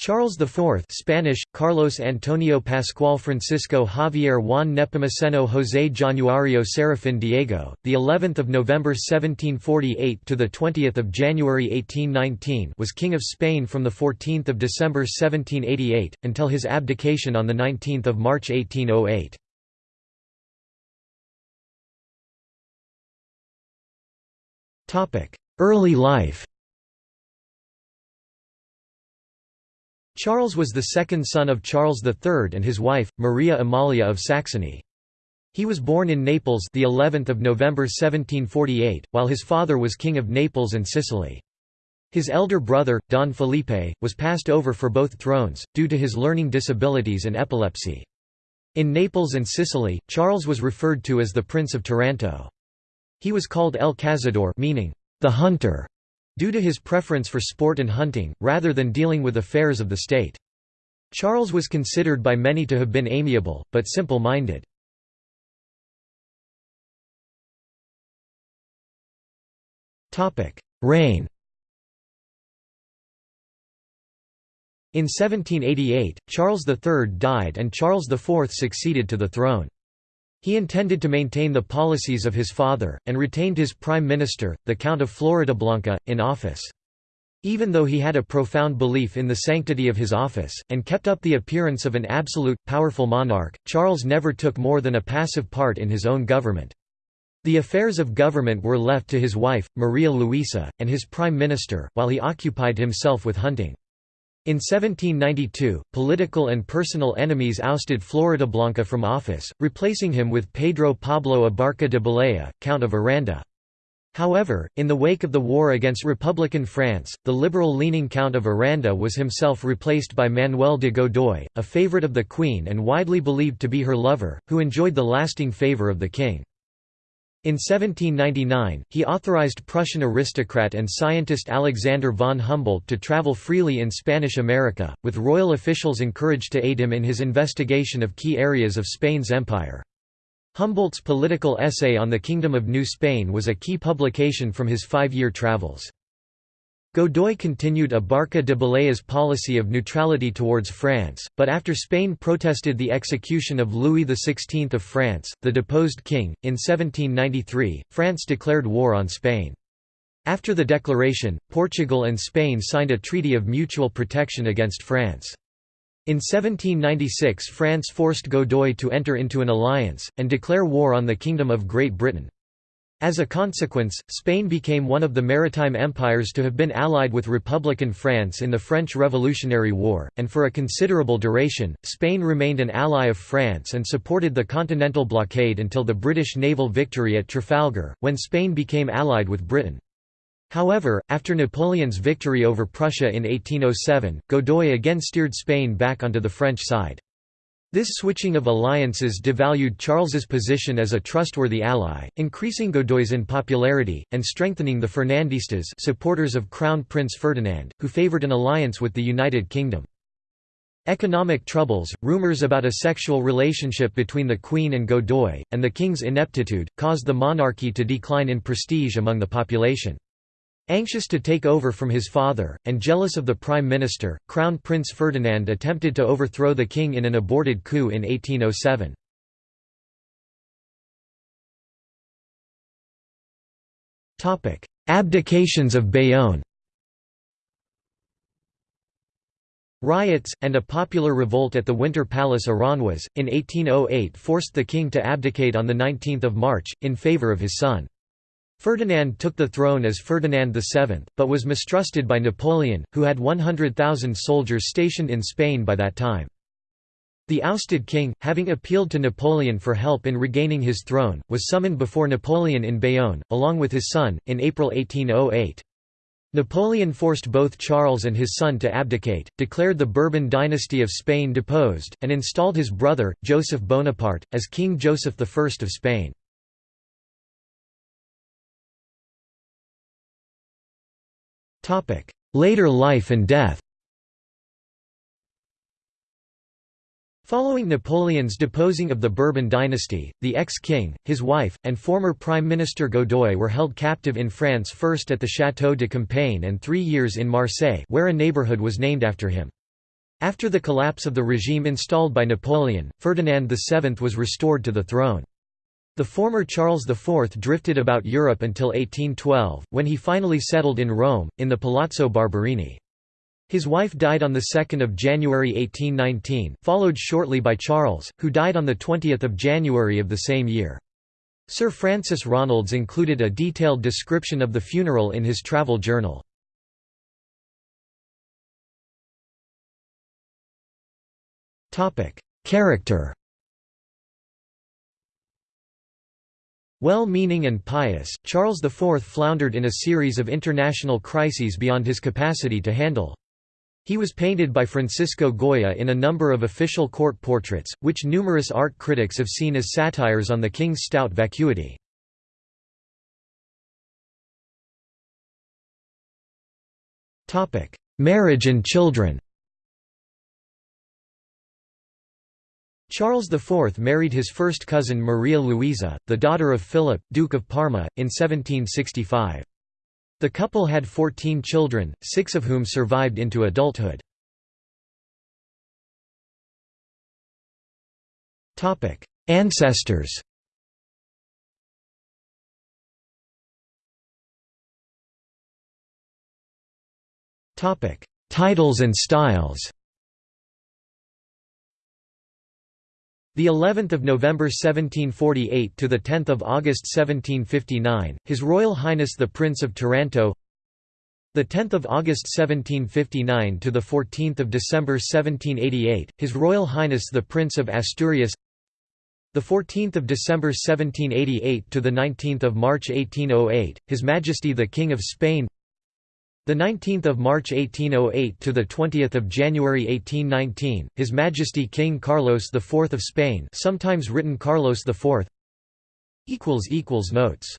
Charles IV Spanish, Carlos Antonio Pascual Francisco Javier Juan Nepomuceno José Januario Serafín Diego, the 11th of November 1748 to the 20th of January 1819, was king of Spain from the 14th of December 1788 until his abdication on the 19th of March 1808. Topic: Early life. Charles was the second son of Charles III and his wife, Maria Amalia of Saxony. He was born in Naples the 11th of November 1748, while his father was king of Naples and Sicily. His elder brother, Don Felipe, was passed over for both thrones, due to his learning disabilities and epilepsy. In Naples and Sicily, Charles was referred to as the Prince of Taranto. He was called El Cazador meaning, the hunter, due to his preference for sport and hunting, rather than dealing with affairs of the state. Charles was considered by many to have been amiable, but simple-minded. Reign In 1788, Charles III died and Charles IV succeeded to the throne. He intended to maintain the policies of his father, and retained his prime minister, the Count of Floridablanca, in office. Even though he had a profound belief in the sanctity of his office, and kept up the appearance of an absolute, powerful monarch, Charles never took more than a passive part in his own government. The affairs of government were left to his wife, Maria Luisa, and his prime minister, while he occupied himself with hunting. In 1792, political and personal enemies ousted Floridablanca from office, replacing him with Pedro Pablo Abarca de Bolea, Count of Aranda. However, in the wake of the war against Republican France, the liberal-leaning Count of Aranda was himself replaced by Manuel de Godoy, a favorite of the Queen and widely believed to be her lover, who enjoyed the lasting favor of the king. In 1799, he authorized Prussian aristocrat and scientist Alexander von Humboldt to travel freely in Spanish America, with royal officials encouraged to aid him in his investigation of key areas of Spain's empire. Humboldt's political essay on the Kingdom of New Spain was a key publication from his five-year travels. Godoy continued Abarca de Bolea's policy of neutrality towards France, but after Spain protested the execution of Louis XVI of France, the deposed king, in 1793, France declared war on Spain. After the declaration, Portugal and Spain signed a treaty of mutual protection against France. In 1796 France forced Godoy to enter into an alliance, and declare war on the Kingdom of Great Britain. As a consequence, Spain became one of the maritime empires to have been allied with Republican France in the French Revolutionary War, and for a considerable duration, Spain remained an ally of France and supported the Continental blockade until the British naval victory at Trafalgar, when Spain became allied with Britain. However, after Napoleon's victory over Prussia in 1807, Godoy again steered Spain back onto the French side. This switching of alliances devalued Charles's position as a trustworthy ally, increasing Godoy's unpopularity, and strengthening the Fernandistas supporters of Crown Prince Ferdinand, who favoured an alliance with the United Kingdom. Economic troubles, rumours about a sexual relationship between the Queen and Godoy, and the king's ineptitude, caused the monarchy to decline in prestige among the population. Anxious to take over from his father, and jealous of the prime minister, Crown Prince Ferdinand attempted to overthrow the king in an aborted coup in 1807. Abdications of Bayonne Riots, and a popular revolt at the Winter Palace Aranjuez, in 1808 forced the king to abdicate on 19 March, in favour of his son. Ferdinand took the throne as Ferdinand VII, but was mistrusted by Napoleon, who had 100,000 soldiers stationed in Spain by that time. The ousted king, having appealed to Napoleon for help in regaining his throne, was summoned before Napoleon in Bayonne, along with his son, in April 1808. Napoleon forced both Charles and his son to abdicate, declared the Bourbon dynasty of Spain deposed, and installed his brother, Joseph Bonaparte, as King Joseph I of Spain. Later life and death Following Napoleon's deposing of the Bourbon dynasty, the ex-king, his wife, and former Prime Minister Godoy were held captive in France first at the Château de Compiègne and three years in Marseille where a neighbourhood was named after him. After the collapse of the regime installed by Napoleon, Ferdinand VII was restored to the throne. The former Charles IV drifted about Europe until 1812, when he finally settled in Rome, in the Palazzo Barberini. His wife died on 2 January 1819, followed shortly by Charles, who died on 20 January of the same year. Sir Francis Ronalds included a detailed description of the funeral in his travel journal. Character Well-meaning and pious, Charles IV floundered in a series of international crises beyond his capacity to handle. He was painted by Francisco Goya in a number of official court portraits, which numerous art critics have seen as satires on the king's stout vacuity. Marriage and children Charles IV married his first cousin Maria Luisa, the daughter of Philip, Duke of Parma, in 1765. The couple had 14 children, six of whom survived into adulthood. Ancestors Titles and styles The 11th of November 1748 to the 10th of August 1759, His Royal Highness the Prince of Taranto. The 10th of August 1759 to the 14th of December 1788, His Royal Highness the Prince of Asturias. The 14th of December 1788 to the 19th of March 1808, His Majesty the King of Spain. The 19th of March 1808 to the 20th of January 1819, His Majesty King Carlos IV of Spain, sometimes written Carlos IV. equals equals notes